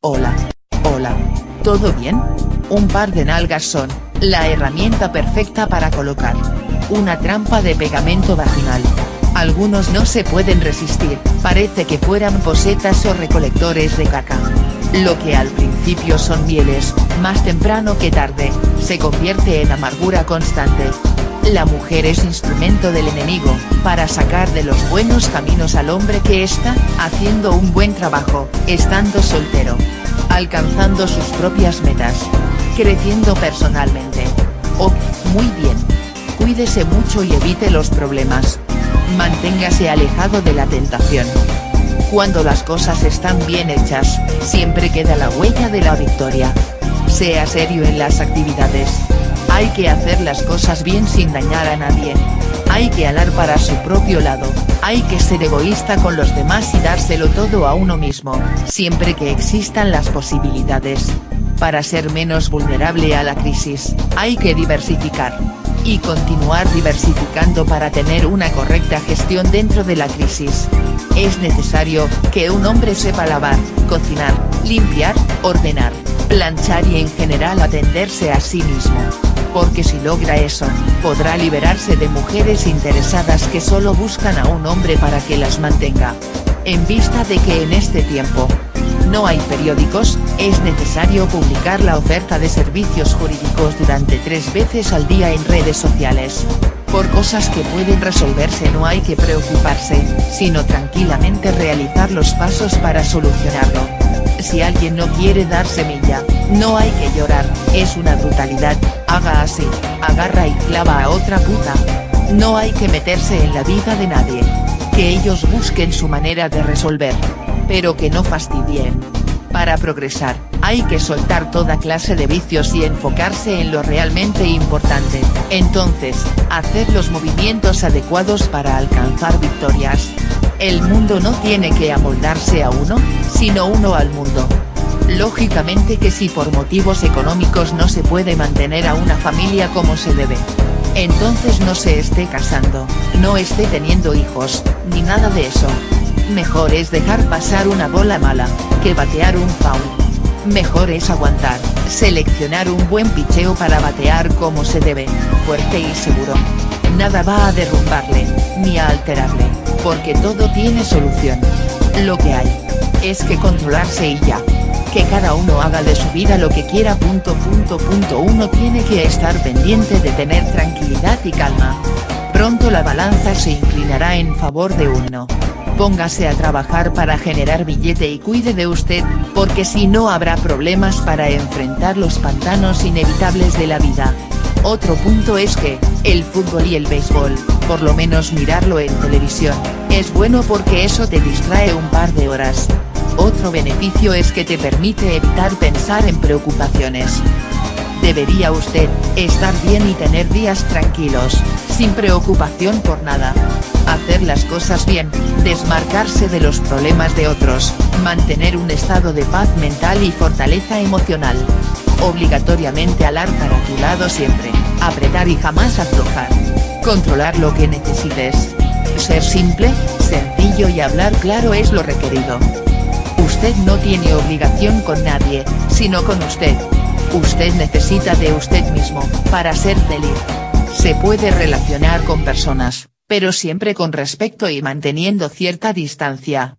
Hola. Hola. ¿Todo bien? Un par de nalgas son, la herramienta perfecta para colocar. Una trampa de pegamento vaginal. Algunos no se pueden resistir, parece que fueran posetas o recolectores de caca. Lo que al principio son mieles, más temprano que tarde, se convierte en amargura constante. La mujer es instrumento del enemigo, para sacar de los buenos caminos al hombre que está, haciendo un buen trabajo, estando soltero. Alcanzando sus propias metas. Creciendo personalmente. Oh, muy bien. Cuídese mucho y evite los problemas. Manténgase alejado de la tentación. Cuando las cosas están bien hechas, siempre queda la huella de la victoria. Sea serio en las actividades. Hay que hacer las cosas bien sin dañar a nadie. Hay que alar para su propio lado, hay que ser egoísta con los demás y dárselo todo a uno mismo, siempre que existan las posibilidades. Para ser menos vulnerable a la crisis, hay que diversificar. Y continuar diversificando para tener una correcta gestión dentro de la crisis. Es necesario, que un hombre sepa lavar, cocinar, limpiar, ordenar, planchar y en general atenderse a sí mismo porque si logra eso, podrá liberarse de mujeres interesadas que solo buscan a un hombre para que las mantenga. En vista de que en este tiempo, no hay periódicos, es necesario publicar la oferta de servicios jurídicos durante tres veces al día en redes sociales. Por cosas que pueden resolverse no hay que preocuparse, sino tranquilamente realizar los pasos para solucionarlo. Si alguien no quiere dar semilla, no hay que llorar, es una brutalidad, haga así, agarra y clava a otra puta. No hay que meterse en la vida de nadie. Que ellos busquen su manera de resolver. Pero que no fastidien. Para progresar, hay que soltar toda clase de vicios y enfocarse en lo realmente importante, entonces, hacer los movimientos adecuados para alcanzar victorias. El mundo no tiene que amoldarse a uno, sino uno al mundo. Lógicamente que si por motivos económicos no se puede mantener a una familia como se debe. Entonces no se esté casando, no esté teniendo hijos, ni nada de eso. Mejor es dejar pasar una bola mala, que batear un foul. Mejor es aguantar, seleccionar un buen picheo para batear como se debe, fuerte y seguro. Nada va a derrumbarle, ni a alterarle, porque todo tiene solución. Lo que hay, es que controlarse y ya que cada uno haga de su vida lo que quiera. Punto, punto, punto. Uno tiene que estar pendiente de tener tranquilidad y calma. Pronto la balanza se inclinará en favor de uno. Póngase a trabajar para generar billete y cuide de usted, porque si no habrá problemas para enfrentar los pantanos inevitables de la vida. Otro punto es que, el fútbol y el béisbol, por lo menos mirarlo en televisión, es bueno porque eso te distrae un par de horas. Otro beneficio es que te permite evitar pensar en preocupaciones. Debería usted, estar bien y tener días tranquilos, sin preocupación por nada. Hacer las cosas bien, desmarcarse de los problemas de otros, mantener un estado de paz mental y fortaleza emocional. Obligatoriamente alar para tu lado siempre, apretar y jamás aflojar. Controlar lo que necesites. Ser simple, sencillo y hablar claro es lo requerido. Usted no tiene obligación con nadie, sino con usted. Usted necesita de usted mismo, para ser feliz. Se puede relacionar con personas, pero siempre con respeto y manteniendo cierta distancia.